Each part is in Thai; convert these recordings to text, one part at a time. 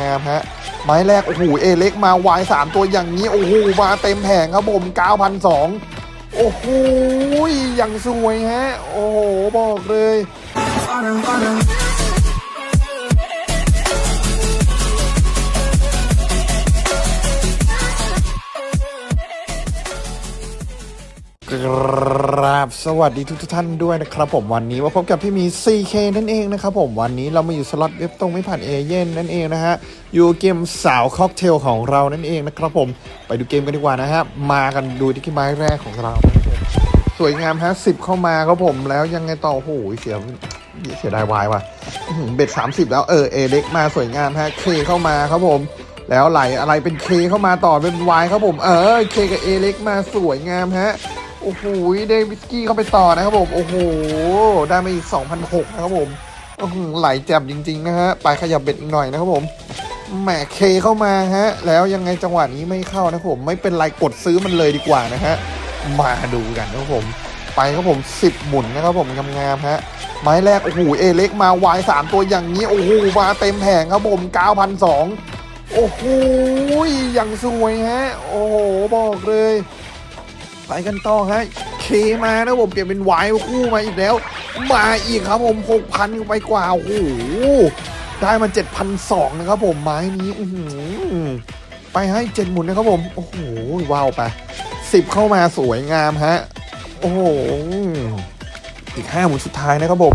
งามๆฮะไม้แรก โอ้โห เอเล็กมาวายสามตัวอย่างนี้ โอ้โห มาเต็มแผงครับผมเก้าพันสองโอ้โหอย่างสวยฮะ โอ้โห บอกเลย กราบสวัสดีทุกทท่านด้วยนะครับผมวันนี้มาพบกับพี่มี 4K นั่นเองนะครับผมวันนี้เรามาอยู่สล็อตเว็บตรงไม่ผ่านเอเย่นนั่นเองนะฮะอยู่เกมสาวค็อกเทลของเรานั่นเองนะครับผมไปดูเกมกันดีกว่านะฮะมากันดูที่ไม้แรกของเรา สวยงามฮะสิบเข้ามาครับผมแล้วยังไงต่อโอ้โหเสียเสียดายวายว่ะอื้อหือเบ็ด30แล้วเออเอเล็กมาสวยงามฮะเคเข้ามาครับผมแล้วไหลอะไรเป็นเคเข้ามาต่อเป็นวายครับผม เออเคกับเอเล็กมาสวยงามฮะ โอ้โหได้วิสกี้เข้าไปต่อนะครับผม โอ้โห ได้มาอีก2,006นะครับผมอื้อหือไหลแจ่มจริง ๆ นะฮะ ไปขยับเบ็ดอีกหน่อยนะครับผม แหมเคเข้ามาฮะ แล้วยังไงจังหวะนี้ไม่เข้านะครับผม ไม่เป็นไรกดซื้อมันเลยดีกว่านะฮะ มาดูกันนะครับผม ไปครับผม 10 หมุนนะครับผมงามๆฮะ ไม้แรก โอ้โห เอเล็กมาวายสามตัวอย่างนี้ โอ้โห มาเต็มแผงครับผม9,200โอ้โหอย่างสวยฮะ โอ้โห บอกเลย ไปกันต่อฮะเคมานะผมเปลี่ยนเป็นวายคู่มาอีกแล้ว มาอีกครับผมหกพันไปกว่าโอ้โหได้มาเจ็ดพันสองนะครับผมไม้นี้อืไปให้เจ็ดหมุนนะครับผมโอ้โหว้าวไปสิบเข้ามาสวยงามฮะโอ้โหอีกห้าหมุนสุดท้ายนะครับผม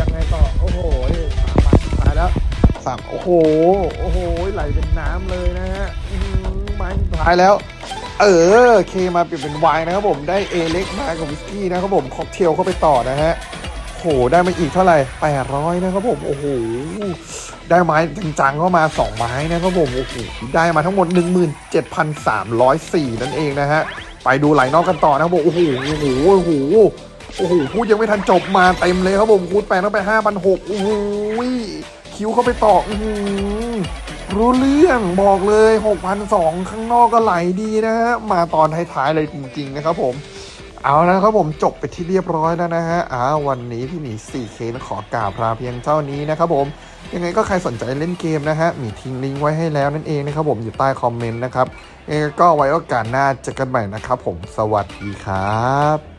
ยังไงต่อโอ้โหสามสุดท้ายแล้วสามโอ้โหโอ้โหไหลเป็นน้ำเลยนะฮะไม้สุดท้ายแล้ว เออ K มาเปลี่ยนเป็นไวน์นะครับผมได้ A เล็กมากับวิสกี้นะครับผมค็อกเทลเข้าไปต่อนะฮะโหได้มาอีกเท่าไหร่800นะครับผมโอ้โหได้ไม้จังๆเข้ามา 2 ไม้นะครับผมโอ้โหได้มาทั้งหมด 17,304 นั่นเองนะฮะไปดูไหลนอกกันต่อนะครับผมโอ้โหโอ้โหโอ้โหโอ้โหพูดยังไม่ทันจบมาเต็มเลยครับผมคูณแปลงเข้าไป5,600โอ้โหคิวเข้าไปต่ออื้อหือ รู้เรื่องบอกเลย6,002ข้างนอกก็ไหลดีนะฮะ มาตอนท้ายๆเลยจริงๆนะครับผมเอานะครับผมจบไปที่เรียบร้อยแล้วนะฮะอ้าววันนี้พี่หมี 4K ขอกราบลาเพียงเท่านี้นะครับผม ยังไงก็ใครสนใจเล่นเกมนะฮะ มีทิ้งลิงก์ไว้ให้แล้วนั่นเองนะครับผมอยู่ใต้คอมเมนต์นะครับยังไงก็ไว้โอกาสหน้าเจอกันใหม่นะครับผม สวัสดีครับ